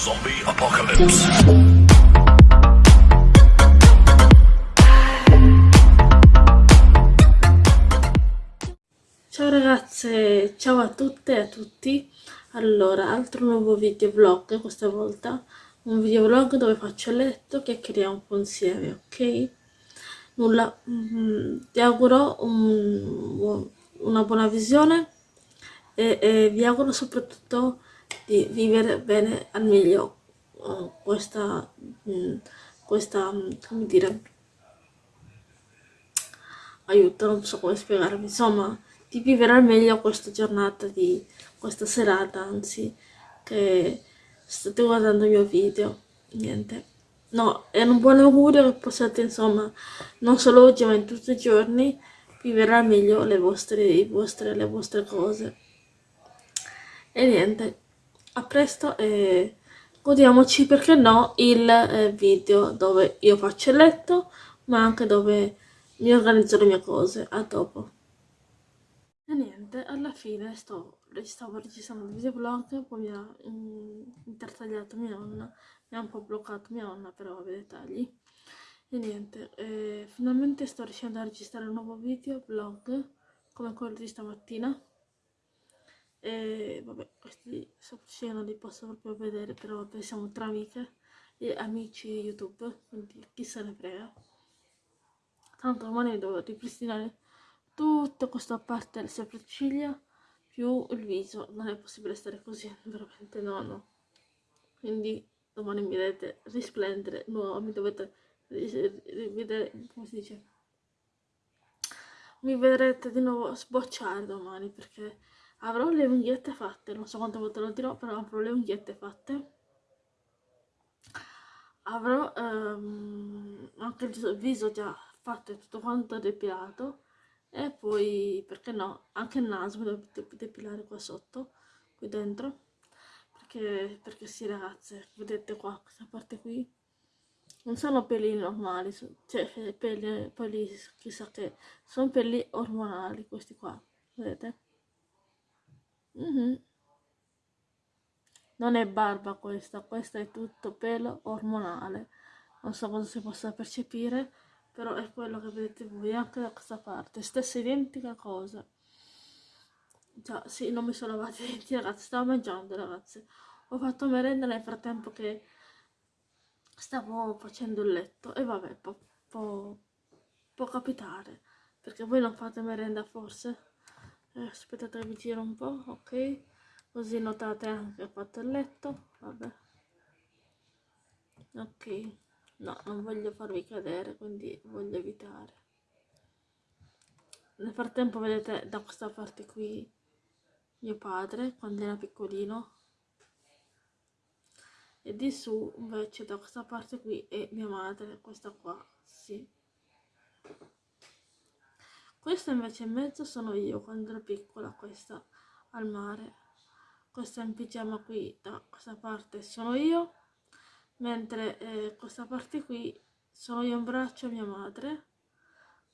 Zombie Apocalypse. Ciao ragazze, ciao a tutte e a tutti. Allora, altro nuovo video vlog questa volta. Un video vlog dove faccio il letto, chiacchieriamo un po' insieme, ok? Nulla, mm, ti auguro un- una buona visione e, e vi auguro soprattutto di vivere bene al meglio eh, questa, mm, questa, mm, come dire, aiuto, non so come spiegarvi, insomma, di vivere al meglio questa giornata, di questa serata, anzi, che state guardando il mio video, niente. No, è un buon augurio che possiate, insomma, non solo oggi, ma in tutti i giorni, vivere al meglio le vostre, i vostre, le vostre cose. E niente, a presto e godiamoci, perché no, il eh, video dove io faccio il letto, ma anche dove mi organizzo le mie cose. A dopo. E niente, alla fine sto, stavo registrando il videoblog, poi mi ha mm, intertagliato mia nonna, mi ha un po' bloccato mia nonna, però vabbè dettagli. E niente, eh, finalmente sto riuscendo a registrare un nuovo video vlog, come quello di stamattina. E vabbè, questi sopra non li posso proprio vedere, però vabbè, siamo tra amiche e amici YouTube, quindi chi se ne frega. Tanto domani devo ripristinare tutta questa parte delle sopracciglia più il viso. Non è possibile stare così, veramente no, no. Quindi domani mi vedete risplendere, no, mi dovete vedere, come si dice? Mi vedrete di nuovo sbocciare domani perché avrò le unghiette fatte, non so quante volte lo dirò, però avrò le unghiette fatte. Avrò um, anche il viso già fatto e tutto quanto depilato e poi, perché no, anche il naso mi devo depilare qua sotto, qui dentro, perché, perché sì ragazze, vedete qua, questa parte qui, non sono peli normali, cioè peli, peli chissà che, sono peli ormonali questi qua, vedete? Mm -hmm. Non è barba questa, questa è tutto pelo ormonale, non so cosa si possa percepire, però è quello che vedete voi anche da questa parte, stessa identica cosa. Già, sì, non mi sono lavati i denti ragazzi, stavo mangiando ragazzi. Ho fatto merenda nel frattempo che stavo facendo il letto e vabbè, può, può, può capitare, perché voi non fate merenda forse? Eh, aspettate vi giro un po', ok? Così notate anche che ho fatto il letto, vabbè. Ok. No, non voglio farvi cadere, quindi voglio evitare. Nel frattempo vedete da questa parte qui mio padre, quando era piccolino. E di su invece da questa parte qui è mia madre, questa qua, sì. Questa invece in mezzo sono io quando ero piccola, questa al mare. Questa in pigiama qui da questa parte sono io mentre eh, questa parte qui sono io in braccio a mia madre.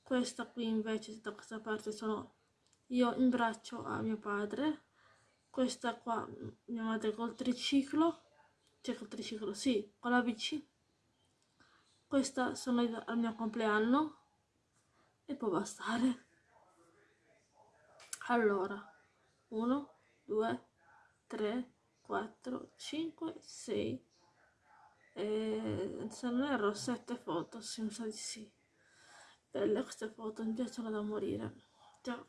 Questa qui invece da questa parte sono io in braccio a mio padre. Questa qua mia madre col triciclo cioè col triciclo sì con la bici. Questa sono io al mio compleanno e può bastare allora 1 2 3 4 5 6 e se non erro sette foto, sì, mi di sì. Belle queste foto, mi piacciono da morire. Già.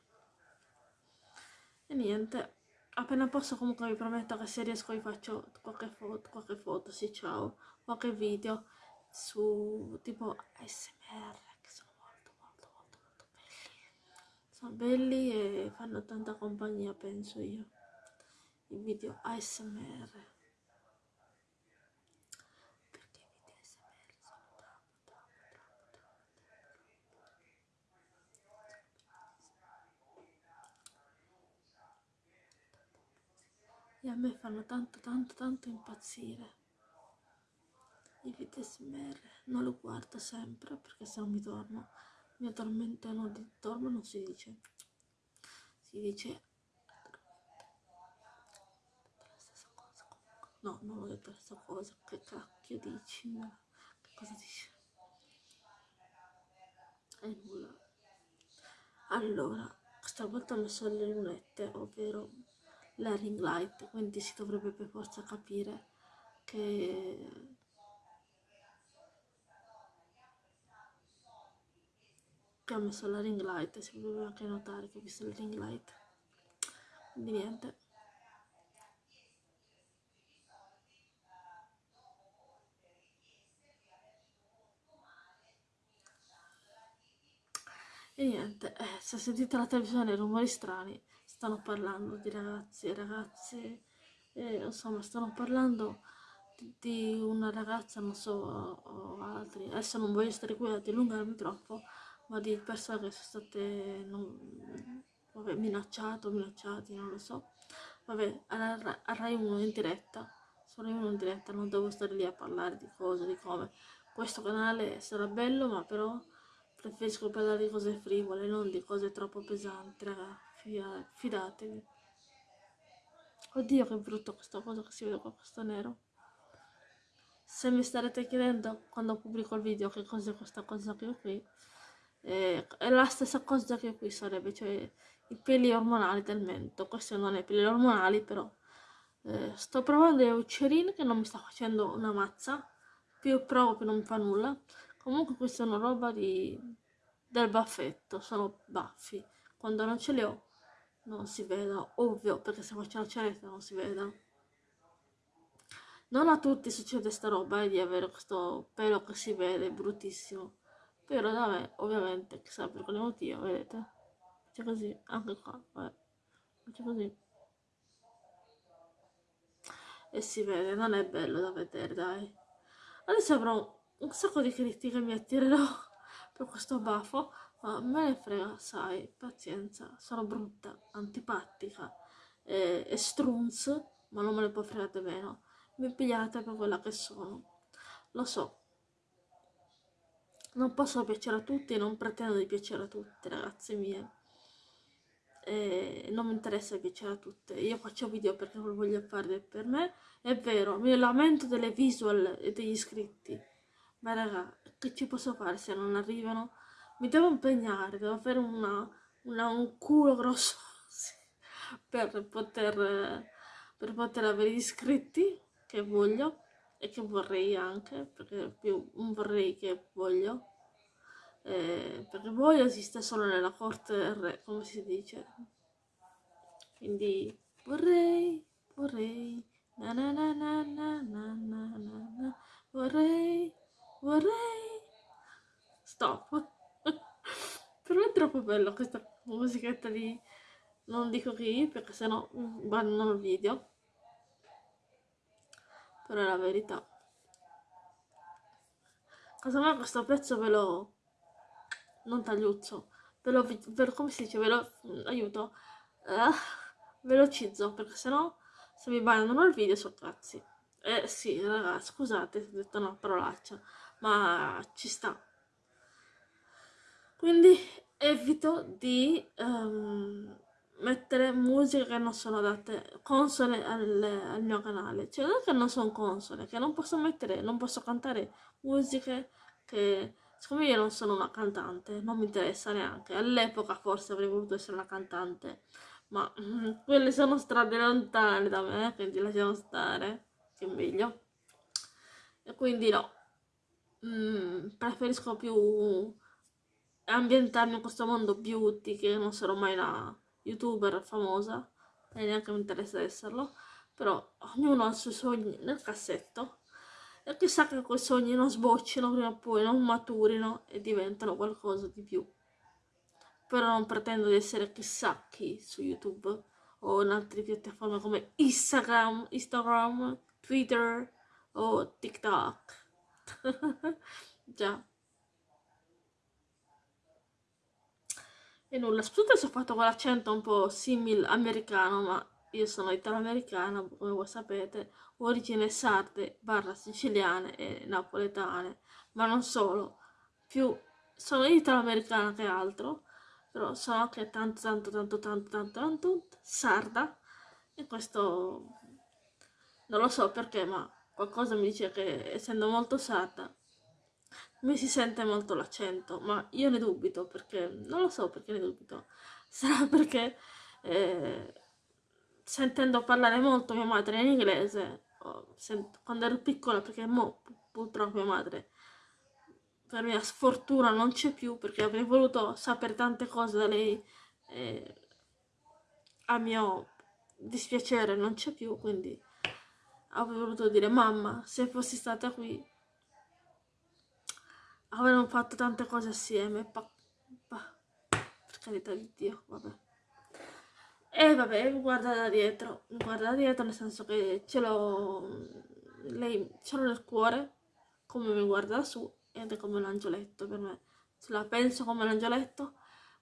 E niente, appena posso comunque vi prometto che se riesco vi faccio qualche foto, qualche foto, sì ciao, qualche video su tipo ASMR che sono molto molto molto molto belli. Sono belli e fanno tanta compagnia penso io. I video ASMR. e a me fanno tanto tanto tanto impazzire i video smr non lo guardo sempre perché se no mi dormo mi addormento no di dormo non si dice si dice la stessa No, non ho detto questa cosa. Che cacchio dici? Che cosa dici? E nulla. Allora, questa volta ho messo le lunette, ovvero la ring light, quindi si dovrebbe per forza capire che che ho messo la ring light, si potrebbe anche notare che ho visto la ring light. Quindi niente. E niente, eh, se sentite la televisione rumori strani, stanno parlando di ragazzi e ragazze, eh, insomma, stanno parlando di, una ragazza, non so, o, altri. Adesso non voglio stare qui a dilungarmi troppo, ma di persone che sono state non, vabbè, minacciate o minacciati, non lo so. Vabbè, a, a Rai 1 in diretta, 1 in diretta, non devo stare lì a parlare di cose, di come. Questo canale sarà bello, ma però Preferisco parlare di cose frivole, non di cose troppo pesanti, raga. Fidatevi. Oddio che brutto questa cosa che si vede qua, questo nero. Se mi starete chiedendo quando pubblico il video che cos'è questa cosa che ho qui, eh, è la stessa cosa che qui sarebbe, cioè i peli ormonali del mento. Questi non è peli ormonali, però eh, sto provando le uccellini che non mi sta facendo una mazza. Più provo più non mi fa nulla. Comunque questa è una roba di... del baffetto, sono baffi. Quando non ce li ho non si vedono, ovvio, perché se faccio la ceretta non si vedono. Non a tutti succede sta roba eh, di avere questo pelo che si vede, bruttissimo. Però me, ovviamente, chissà per quale motivo, vedete? C'è così, anche qua, vabbè. C'è così. E si vede, non è bello da vedere, dai. Adesso avrò un sacco di critiche mi attirerò per questo baffo, ma me ne frega, sai, pazienza, sono brutta, antipatica e, e strunz, ma non me ne può fregare meno. Mi pigliate per quella che sono. Lo so. Non posso piacere a tutti e non pretendo di piacere a tutti, ragazze mie. E non mi interessa piacere a tutte. Io faccio video perché lo voglio fare per me. È vero, mi lamento delle visual e degli iscritti ma raga, che ci posso fare se non arrivano? Mi devo impegnare, devo avere una, una, un culo grosso per poter, per poter avere gli iscritti che voglio e che vorrei anche, perché più vorrei che voglio. Eh, perché voglio esiste solo nella corte re, come si dice. Quindi vorrei, vorrei, na na na na na na na na, vorrei vorrei. Stop. Però è troppo bello questa musichetta di non dico chi perché sennò bannano il video. Però è la verità. Casomai questo pezzo ve lo non tagliuzzo ve lo, ve lo come si dice ve lo aiuto uh, velocizzo perché sennò se mi bannano il video sono cazzi eh sì ragazzi scusate se ho detto una parolaccia ma ci sta. Quindi evito di um, mettere musiche che non sono adatte, console al, al, mio canale. Cioè non che non sono console, che non posso mettere, non posso cantare musiche che... Siccome io non sono una cantante, non mi interessa neanche. All'epoca forse avrei voluto essere una cantante, ma quelle sono strade lontane da me, quindi lasciamo stare, che è meglio. E quindi no, mm, preferisco più ambientarmi in questo mondo beauty che non sarò mai una youtuber famosa e neanche mi interessa esserlo però ognuno ha i suoi sogni nel cassetto e chissà che quei sogni non sboccino prima o poi non maturino e diventano qualcosa di più però non pretendo di essere chissà chi su youtube o in altre piattaforme come instagram, instagram twitter o tiktok Già. E nulla, scusate se ho fatto quell'accento un po' simile americano, ma io sono italo-americana, come voi sapete, origine sarde, barra siciliane e napoletane, ma non solo, più sono italo-americana che altro, però sono anche tanto tanto tanto tanto tanto tanto sarda, e questo non lo so perché, ma qualcosa mi dice che essendo molto sarda mi si sente molto l'accento, ma io ne dubito perché, non lo so perché ne dubito, sarà perché eh, sentendo parlare molto mia madre in inglese, quando ero piccola, perché mo, purtroppo mia madre per mia sfortuna non c'è più perché avrei voluto sapere tante cose da lei e a mio dispiacere non c'è più quindi avrei voluto dire mamma se fossi stata qui avremmo fatto tante cose assieme pa, pa, per carità di Dio vabbè e vabbè guarda da dietro guarda da dietro nel senso che ce l'ho lei ce l'ho nel cuore come mi guarda da su ed è come un angioletto per me. Se la penso come un angioletto,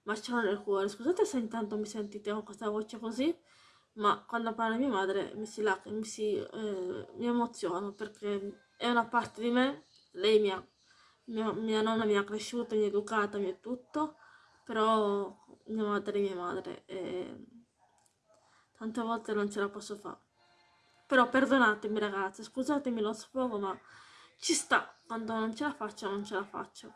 ma ce l'ho nel cuore. Scusate se intanto mi sentite con questa voce così, ma quando parla mia madre mi si, lac- mi, si eh, mi emoziono perché è una parte di me, lei mi ha, mia, mia nonna mi ha cresciuto, mi ha educata, mi è tutto, però mia madre è mia madre e tante volte non ce la posso fare. Però perdonatemi ragazzi, scusatemi lo sfogo, ma ci sta, quando non ce la faccio non ce la faccio.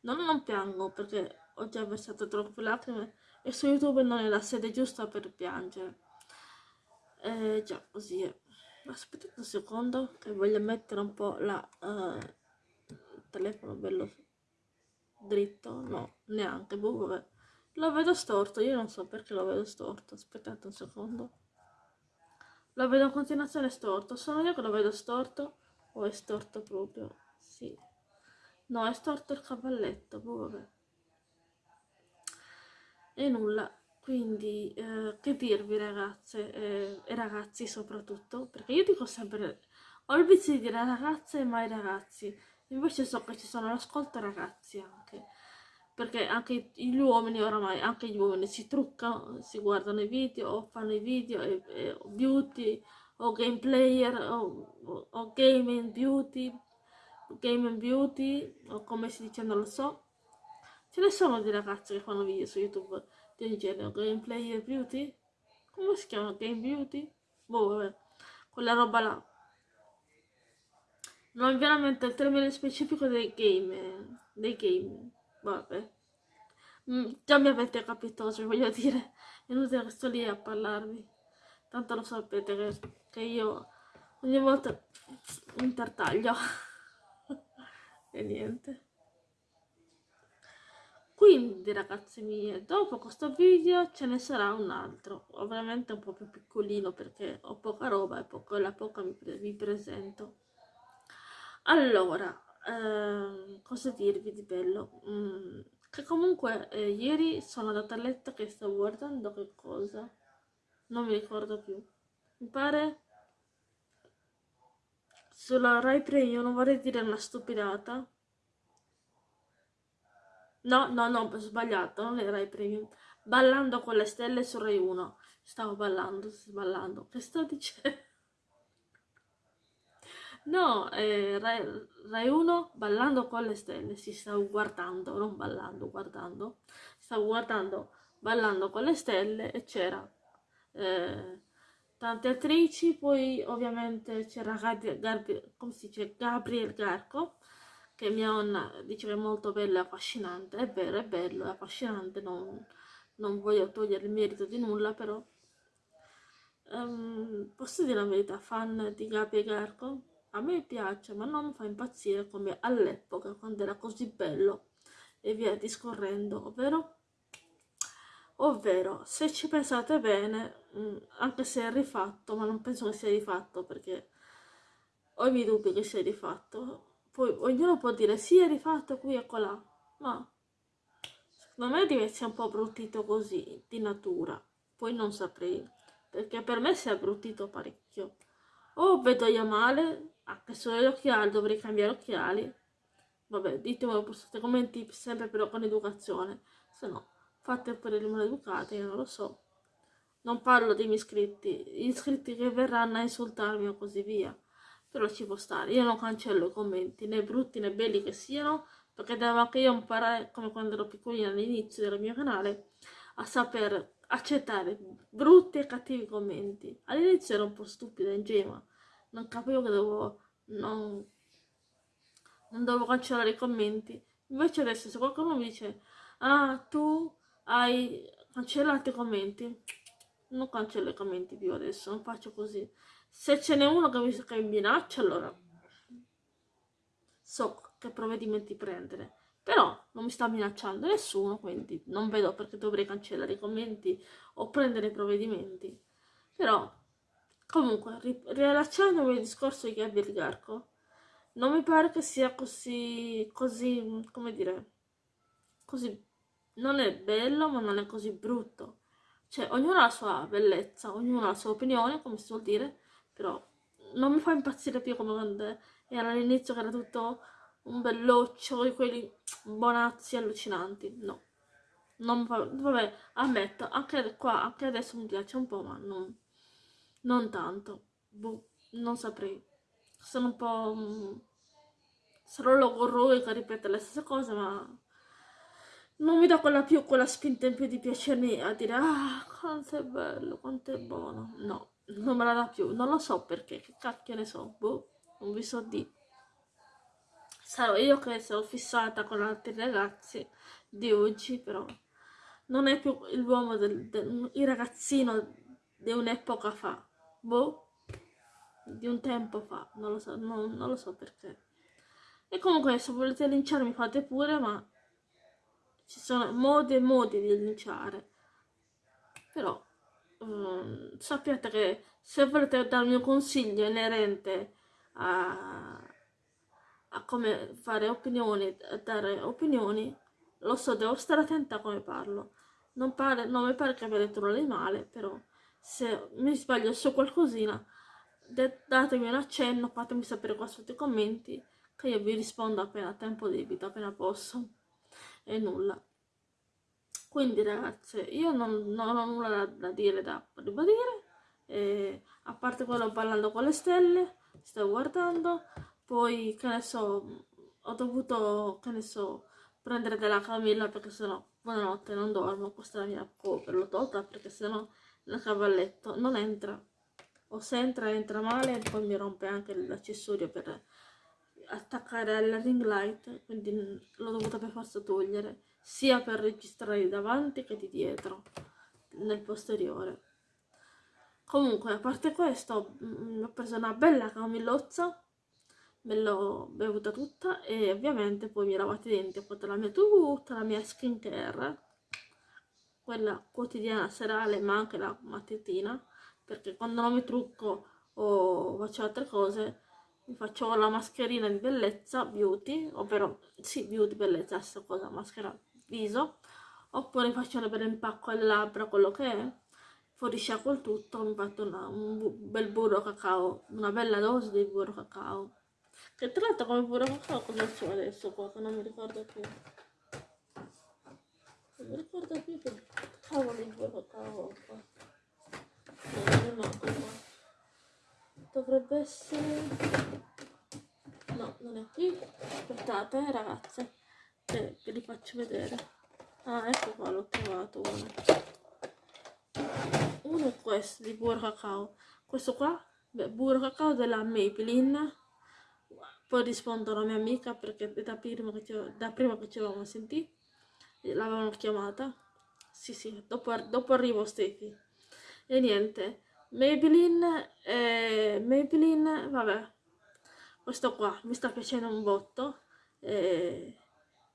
Non, non piango perché ho già versato troppe lacrime e su YouTube non è la sede giusta per piangere. Eh, già, così è. Aspettate un secondo che voglio mettere un po' la, il telefono bello dritto. No, neanche, boh, vabbè. Lo vedo storto, io non so perché lo vedo storto. Aspettate un secondo. Lo vedo in continuazione storto. Sono io che lo vedo storto o è storto proprio? Sì. No, è storto il cavalletto, boh, vabbè. E nulla, quindi eh, che dirvi ragazze eh, e ragazzi soprattutto, perché io dico sempre, ho il vizio di dire ragazze e mai ragazzi, invece so che ci sono all'ascolto ragazzi anche, perché anche gli uomini oramai, anche gli uomini si truccano, si guardano i video o fanno i video e, e beauty o game player o, o game and beauty game and beauty o come si dice non lo so. Ce ne sono di ragazze che fanno video su youtube di ogni genere game player beauty? Come si chiama? Game beauty? Boh vabbè quella roba là. Non veramente il termine specifico dei game dei game vabbè. Mm, già mi avete capito cosa voglio dire. È inutile che sto lì a parlarvi. Tanto lo sapete che, che io ogni volta intertaglio. E niente. Quindi ragazzi mie dopo questo video ce ne sarà un altro. Ovviamente un po' più piccolino perché ho poca roba e poco, la poca mi, vi presento. Allora eh, cosa dirvi di bello? Mm, che comunque eh, ieri sono andata a letto che sto guardando che cosa? Non mi ricordo più. Mi pare sulla Rai Premium non vorrei dire una stupidata. No no no ho sbagliato non è Rai Premium ballando con le stelle su Rai 1 stavo ballando ballando che sto dicendo No, eh, Rai, Rai 1 ballando con le stelle, si stavo guardando, non ballando, guardando, stavo guardando ballando con le stelle e c'era eh, tante attrici, poi ovviamente c'era come si dice, Gabriel Garco, che mia nonna dice che è molto bello e affascinante, è vero, è bello, è affascinante, non, non voglio togliere il merito di nulla, però um, posso dire la verità, fan di Gabriel Garco, a me piace, ma non mi fa impazzire come all'epoca, quando era così bello, e via discorrendo, ovvero? Ovvero se ci pensate bene mm, anche se è rifatto ma non penso che sia rifatto perché ho i miei dubbi che sia rifatto. Poi ognuno può dire sì è rifatto qui e là ma secondo me essere un po' bruttito così di natura. Poi non saprei perché per me si è bruttito parecchio. O vedo io male anche solo gli occhiali dovrei cambiare occhiali vabbè ditemelo postate commenti sempre però con educazione se no fate pure le maleducate, io non lo so. Non parlo dei miei iscritti, gli iscritti che verranno a insultarmi o così via. Però ci può stare, io non cancello i commenti, né brutti né belli che siano, perché devo anche io imparare, come quando ero piccolina all'inizio del mio canale, a saper accettare brutti e cattivi commenti. All'inizio ero un po' stupida, ingenua, non capivo che dovevo, non, non dovevo cancellare i commenti. Invece adesso se qualcuno mi dice, ah tu hai cancellato i commenti, non cancello i commenti più adesso, non faccio così. Se ce n'è uno che mi, che mi minaccia, allora so che provvedimenti prendere. Però non mi sta minacciando nessuno, quindi non vedo perché dovrei cancellare i commenti o prendere provvedimenti. Però, comunque, riallacciandomi al discorso di Gabby Rigarco, non mi pare che sia così, così, come dire, così, non è bello ma non è così brutto. Cioè, ognuno ha la sua bellezza, ognuno ha la sua opinione, come si suol dire, però non mi fa impazzire più come quando era all'inizio che era tutto un belloccio di quelli bonazzi allucinanti. No. Non vabbè, ammetto, anche qua, anche adesso mi piace un po', ma non, non tanto. Boh, non saprei. Sono un po'... Mm, sarò logorroica che ripete le stesse cose, ma non mi dà quella più quella spinta in più di piacermi a dire ah quanto è bello, quanto è buono. No, non me la dà più, non lo so perché, che cacchio ne so, boh, non vi so di. Sarò io che sono fissata con altri ragazzi di oggi, però non è più l'uomo del, del il ragazzino di un'epoca fa, boh, di un tempo fa, non lo so, non, non lo so perché. E comunque se volete linciarmi fate pure, ma ci sono modi e modi di linciare. Però um, sappiate che se volete darmi un consiglio inerente a, a come fare opinioni, a dare opinioni, lo so, devo stare attenta a come parlo. Non, pare, non mi pare che detto nulla di male, però se mi sbaglio su qualcosina, datemi un accenno, fatemi sapere qua sotto i commenti, che io vi rispondo appena tempo debito, appena posso. E nulla. Quindi ragazze, io non, non ho nulla da, da dire, da ribadire, e, a parte quello ballando con le stelle, sto guardando, poi che ne so, ho dovuto, che ne so, prendere della camilla perché sennò buonanotte non dormo, questa è la mia cover, l'ho tolta perché sennò il cavalletto non entra, o se entra entra male e poi mi rompe anche l'accessorio per attaccare alla ring light, quindi l'ho dovuta per forza togliere, sia per registrare di davanti che di dietro, nel posteriore. Comunque, a parte questo, mh, ho preso una bella camillozza, me l'ho bevuta tutta e ovviamente poi mi lavate i denti, ho fatto la mia tutta la mia skincare, quella quotidiana, serale, ma anche la mattutina, perché quando non mi trucco o faccio altre cose, mi faccio la mascherina di bellezza beauty, ovvero sì, beauty bellezza, stessa cosa, maschera viso, oppure faccio un bel impacco alle labbra, quello che è, fuori sciacquo il tutto, mi faccio una, un bel burro cacao, una bella dose di burro cacao. Che tra l'altro come burro cacao cosa c'è adesso qua, che non mi ricordo più. Non mi ricordo più che cavolo di burro cacao qua. Non mi manco qua. Dovrebbe essere... No, non è qui. Aspettate, eh, ragazze. Ve li faccio vedere. Ah, ecco qua, l'ho trovato uno. Uno è questo, di burro cacao. Questo qua, burro cacao della Maybelline. Poi rispondo alla mia amica perché da prima che ci, da prima che ci avevamo sentito, l'avevano chiamata. Sì, sì, dopo, dopo arrivo Stefi. E niente, Maybelline, eh, Maybelline, vabbè, questo qua mi sta piacendo un botto e,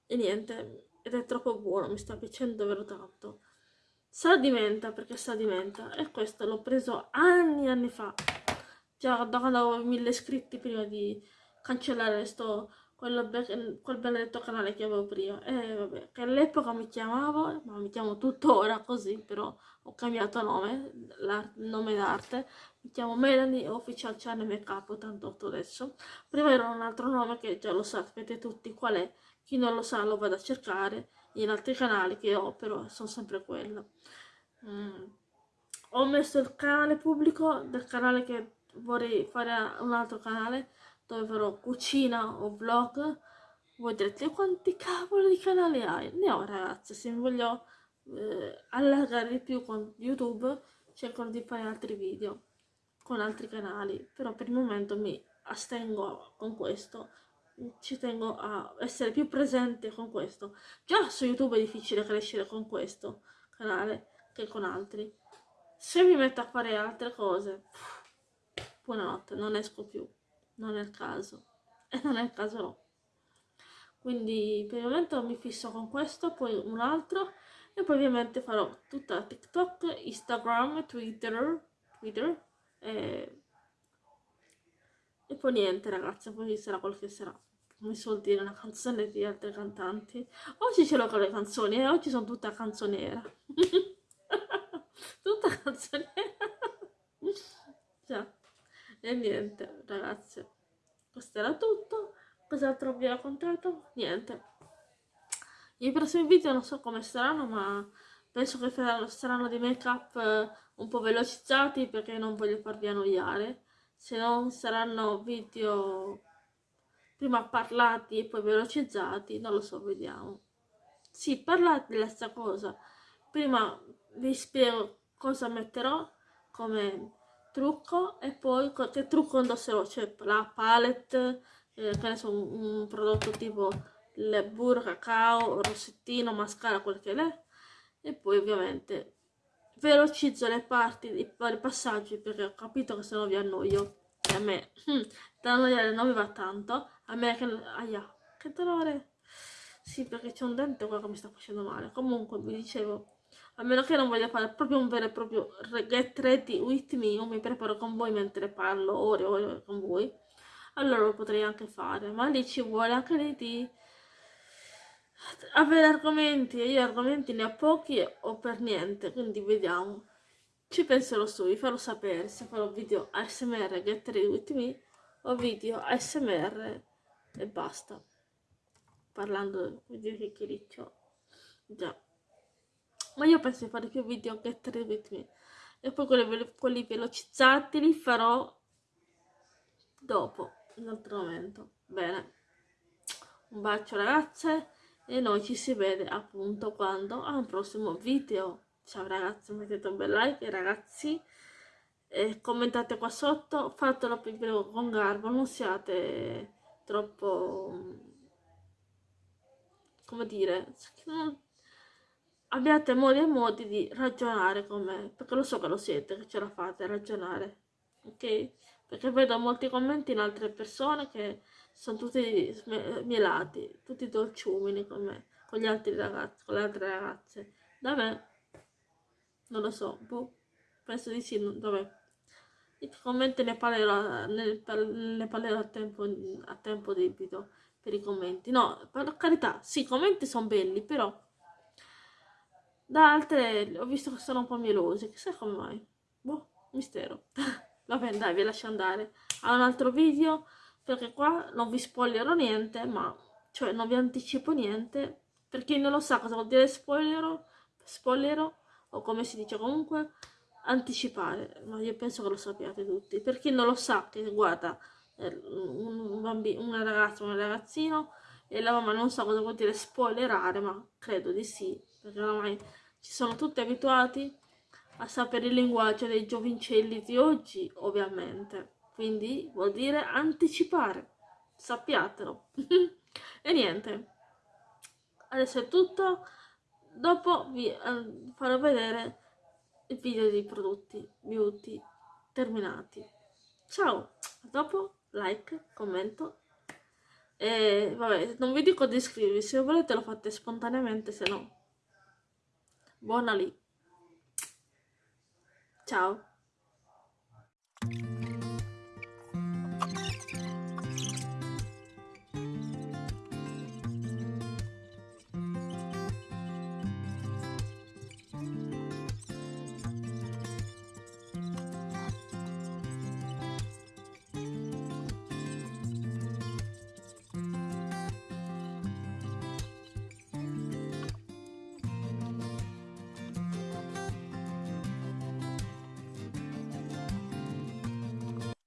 e niente, ed è troppo buono, mi sta piacendo davvero tanto. Sa di menta, perché sa di menta, e questo l'ho preso anni e anni fa, già da quando avevo mille iscritti prima di cancellare sto quel, quel benedetto canale che avevo prima. E vabbè, che all'epoca mi chiamavo, ma mi chiamo tuttora così, però ho cambiato nome, nome d'arte. Mi chiamo Melanie Official Channel Makeup 88 adesso. Prima era un altro nome che già lo sapete tutti qual è. Chi non lo sa lo vado a cercare in altri canali che ho, però sono sempre quello. Mm. Ho messo il canale pubblico del canale che vorrei fare un altro canale dove farò cucina o vlog. Voi direte quanti cavolo di canali hai? Ne ho ragazzi se mi voglio eh, allargare di più con YouTube cercherò di fare altri video con altri canali però per il momento mi astengo con questo. Ci tengo a essere più presente con questo. Già su YouTube è difficile crescere con questo canale che con altri. Se mi metto a fare altre cose buonanotte non esco più non è il caso e non è il caso no quindi per il momento mi fisso con questo poi un altro e poi ovviamente farò tutta TikTok, Instagram, Twitter, Twitter e, e poi niente ragazzi, poi sarà quel che sarà. Come si vuol dire, una canzone di altri cantanti. Oggi ce l'ho con le canzoni eh? oggi sono tutta canzoniera. tutta canzoniera. Già. E niente, ragazzi. Questo era tutto. Cos'altro vi ho raccontato? Niente. I prossimi video non so come saranno, ma penso che saranno di make up eh, un po' velocizzati perché non voglio farvi annoiare. Se non saranno video prima parlati e poi velocizzati, non lo so, vediamo. Sì, parlate della stessa cosa. Prima vi spiego cosa metterò come trucco e poi che trucco indosserò, cioè la palette, eh, che ne so, un, un prodotto tipo il burro, cacao, rossettino, mascara, quel che è. E poi ovviamente velocizzo le parti, i vari passaggi perché ho capito che se no vi annoio. E a me, hm, da annoiare non mi va tanto. A me che... Aia, che dolore! Sì, perché c'è un dente qua che mi sta facendo male. Comunque, vi dicevo, a meno che non voglia fare proprio un vero e proprio get ready with me, io mi preparo con voi mentre parlo ore e ore con voi, allora lo potrei anche fare. Ma lì ci vuole anche lì di avere argomenti e io argomenti ne ho pochi o per niente quindi vediamo. Ci penserò su vi farò sapere se farò video ASMR get ready with me o video ASMR e basta. Parlando di chiacchiericcio già ma io penso di fare più video ready with me e poi quelli, quelli velocizzati li farò dopo in altro momento. Bene. Un bacio ragazze e noi ci si vede appunto quando? A un prossimo video. Ciao ragazzi mettete un bel like ragazzi. E commentate qua sotto. Fatelo più con garbo non siate troppo come dire abbiate modi e modi di ragionare con me perché lo so che lo siete che ce la fate a ragionare ok perché vedo molti commenti in altre persone che sono tutti mielati, tutti dolciumini con me, con gli altri ragazzi, con le altre ragazze. Da me, non lo so, boh, penso di sì, vabbè. I commenti ne parlerò, ne, ne parlerò a, tempo, a tempo debito per i commenti. No, per carità, sì, i commenti sono belli, però da altre ho visto che sono un po' mielosi, chissà come mai. Boh, mistero. Va bene, dai, vi lascio andare a un altro video, perché qua non vi spoilerò niente, ma, cioè, non vi anticipo niente. Per chi non lo sa cosa vuol dire spoiler, spoiler o come si dice comunque, anticipare. Ma io penso che lo sappiate tutti. Per chi non lo sa, che guarda, eh, un bambino, una ragazza, un ragazzino, e la mamma non sa cosa vuol dire spoilerare, ma credo di sì, perché ormai ci sono tutti abituati a sapere il linguaggio dei giovincelli di oggi, ovviamente. Quindi vuol dire anticipare, sappiatelo. e niente, adesso è tutto. Dopo vi eh, farò vedere il video dei prodotti beauty terminati. Ciao, a dopo, like, commento. E vabbè, non vi dico di iscrivervi, se volete lo fate spontaneamente, se no buona lì. Ciao.